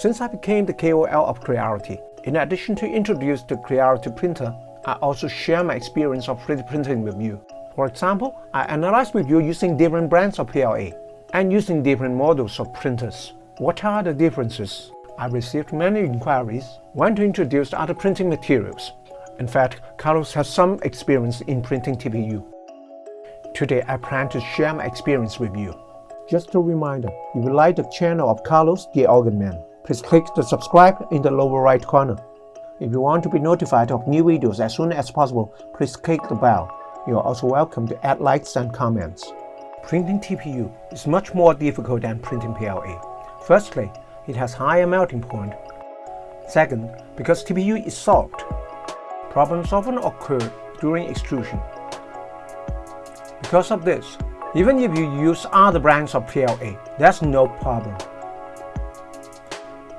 Since I became the KOL of Creality, in addition to introduce the Creality printer, I also share my experience of 3D printing with you. For example, I analyze with you using different brands of PLA and using different models of printers. What are the differences? I received many inquiries when to introduce other printing materials. In fact, Carlos has some experience in printing TPU. Today I plan to share my experience with you. Just a reminder, if you like the channel of Carlos the Organ Man, please click the subscribe in the lower right corner. If you want to be notified of new videos as soon as possible, please click the bell. You are also welcome to add likes and comments. Printing TPU is much more difficult than printing PLA. Firstly, it has higher melting point. Second, because TPU is soft, problems often occur during extrusion. Because of this, even if you use other brands of PLA, there's no problem.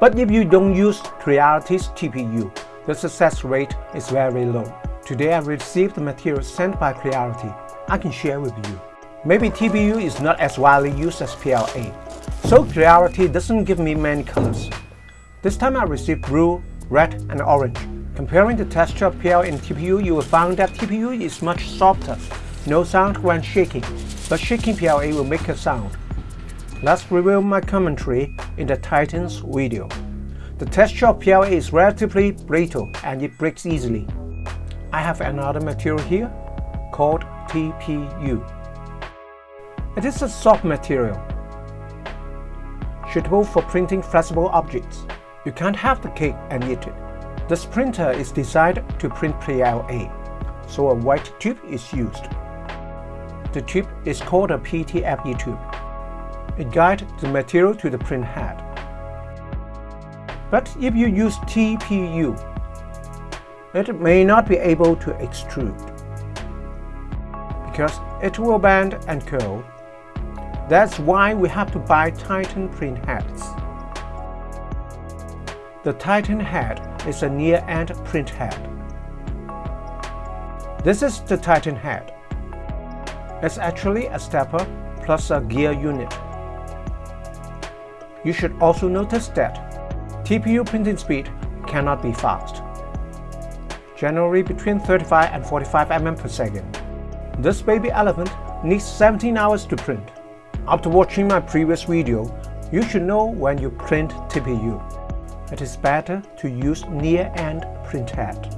But if you don't use Creality's TPU, the success rate is very low. Today I received the material sent by Creality. I can share with you. Maybe TPU is not as widely used as PLA, so Creality doesn't give me many colors. This time I received blue, red and orange. Comparing the texture of PLA and TPU, you will find that TPU is much softer. No sound when shaking, but shaking PLA will make a sound. Let's review my commentary in the Titans video. The texture of PLA is relatively brittle and it breaks easily. I have another material here called TPU. It is a soft material, suitable for printing flexible objects. You can't have the cake and eat it. This printer is designed to print PLA, so a white tube is used. The tube is called a PTFE tube. It guides the material to the print head. But if you use TPU, it may not be able to extrude because it will bend and curl. That's why we have to buy Titan print heads. The Titan head is a near-end print head. This is the Titan head. It's actually a stepper plus a gear unit. You should also notice that TPU printing speed cannot be fast, generally between 35 and 45 mm per second. This baby elephant needs 17 hours to print. After watching my previous video, you should know when you print TPU. It is better to use near-end print head.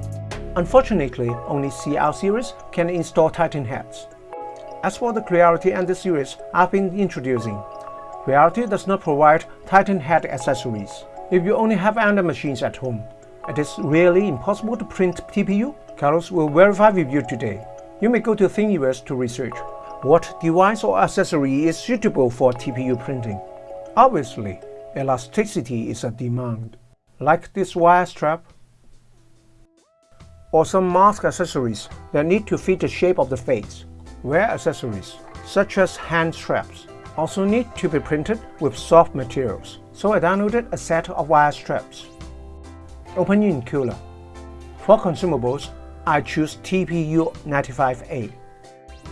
Unfortunately, only CL series can install Titan heads. As for the Clarity and the series I've been introducing, Creality does not provide Titan head accessories. If you only have Ender machines at home, it is really impossible to print TPU. Carlos will verify with you today. You may go to Thingiverse to research what device or accessory is suitable for TPU printing. Obviously, elasticity is a demand, like this wire strap or some mask accessories that need to fit the shape of the face. Wear accessories, such as hand straps, also need to be printed with soft materials, so I downloaded a set of wire straps. Open in Cura. For consumables, I choose TPU95A.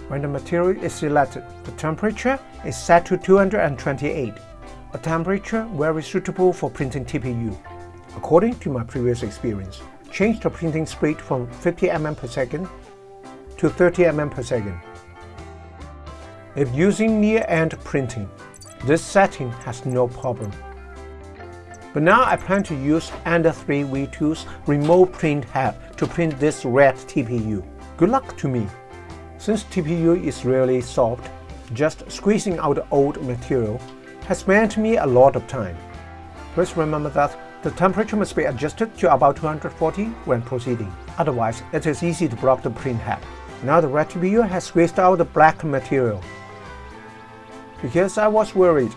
When the material is selected, the temperature is set to 228, a temperature very suitable for printing TPU. According to my previous experience, change the printing speed from 50 mm per second to 30 mm per second. If using near-end printing, this setting has no problem. But now I plan to use Ender 3 V2's remote print head to print this red TPU. Good luck to me! Since TPU is really soft, just squeezing out the old material has spent me a lot of time. Please remember that the temperature must be adjusted to about 240 when proceeding, otherwise it is easy to block the print head. Now the red TPU has squeezed out the black material because I was worried.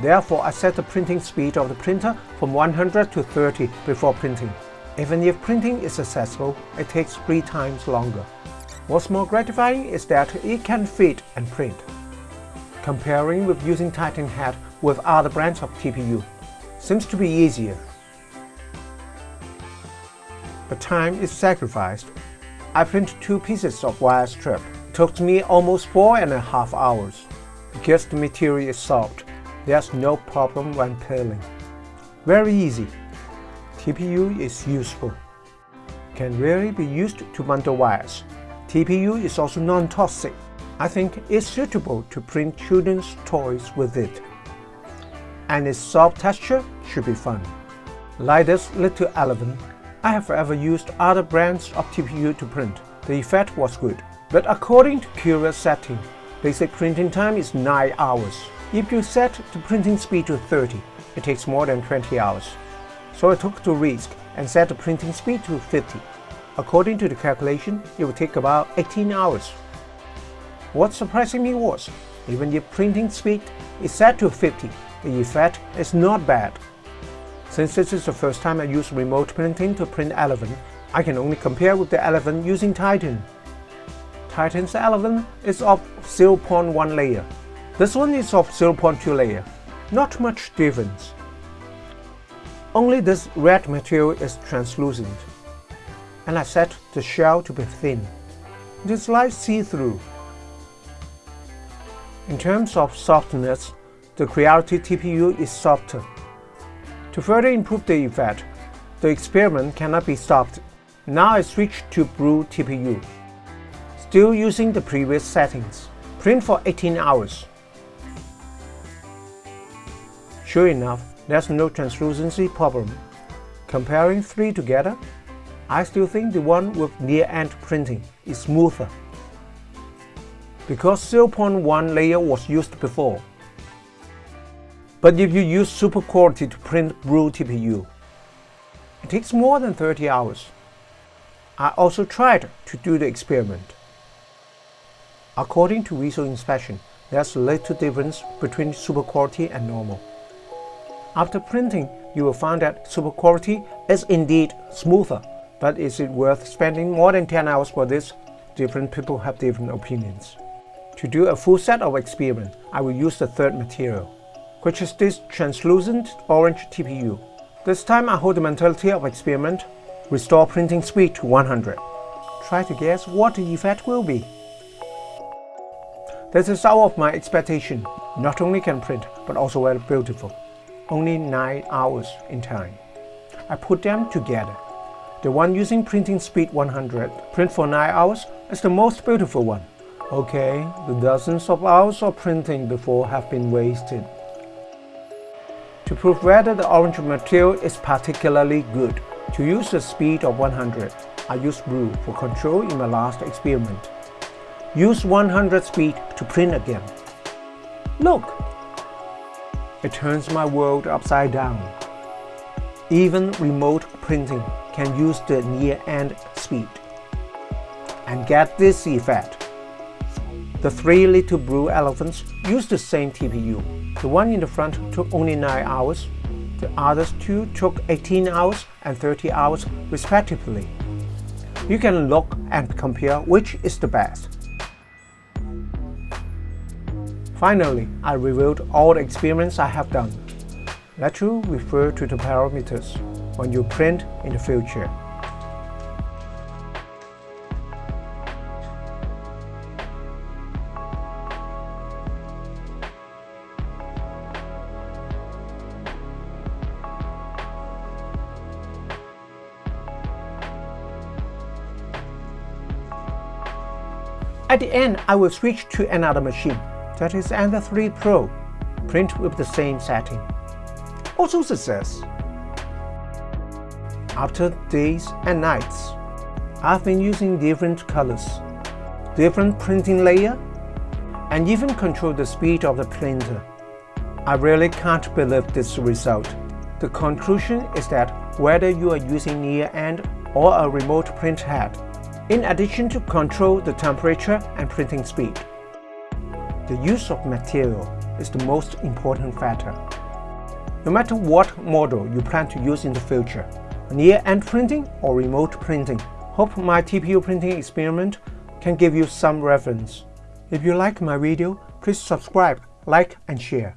Therefore, I set the printing speed of the printer from 100 to 30 before printing. Even if printing is successful, it takes three times longer. What's more gratifying is that it can fit and print. Comparing with using Titan head with other brands of TPU seems to be easier. But time is sacrificed. I print two pieces of wire strip. It took me almost four and a half hours. Because the material is soft, there's no problem when peeling. Very easy. TPU is useful. Can really be used to bundle wires. TPU is also non-toxic. I think it's suitable to print children's toys with it. And its soft texture should be fun. Like this little elephant, I have ever used other brands of TPU to print. The effect was good. But according to Cura's setting, basic printing time is 9 hours. If you set the printing speed to 30, it takes more than 20 hours. So I took the risk and set the printing speed to 50. According to the calculation, it would take about 18 hours. What surprised me was, even if printing speed is set to 50, the effect is not bad. Since this is the first time I use remote printing to print Elephant, I can only compare with the Elephant using Titan. Titan's Elephant is of 0.1 layer. This one is of 0.2 layer. Not much difference. Only this red material is translucent. And I set the shell to be thin. It is like see-through. In terms of softness, the Creality TPU is softer. To further improve the effect, the experiment cannot be stopped. Now I switch to Brue TPU. Still using the previous settings. Print for 18 hours. Sure enough, there's no translucency problem. Comparing three together, I still think the one with near-end printing is smoother. Because 0.1 layer was used before. But if you use super quality to print Brue TPU, it takes more than 30 hours. I also tried to do the experiment. According to visual inspection, there's little difference between super quality and normal. After printing, you will find that super quality is indeed smoother, but is it worth spending more than 10 hours for this? Different people have different opinions. To do a full set of experiment, I will use the third material, which is this translucent orange TPU. This time I hold the mentality of experiment, restore printing speed to 100. Try to guess what the effect will be. This is out of my expectation. Not only can print, but also very beautiful only 9 hours in time. I put them together. The one using printing speed 100, print for 9 hours, is the most beautiful one. Okay, the dozens of hours of printing before have been wasted. To prove whether the orange material is particularly good, to use the speed of 100, I used blue for control in my last experiment. Use 100 speed to print again. Look, it turns my world upside down. Even remote printing can use the near-end speed. And get this effect. The three little blue elephants use the same TPU. The one in the front took only 9 hours, the others two took 18 hours and 30 hours respectively. You can look and compare which is the best. Finally, I reviewed all the experiments I have done. Let you refer to the parameters when you print in the future. At the end, I will switch to another machine that is Ender 3 Pro, print with the same setting. Also success. After days and nights, I've been using different colors, different printing layer, and even control the speed of the printer. I really can't believe this result. The conclusion is that whether you are using near-end or a remote print head, in addition to control the temperature and printing speed, the use of material is the most important factor. No matter what model you plan to use in the future, near-end printing or remote printing, hope my TPU printing experiment can give you some reference. If you like my video, please subscribe, like and share.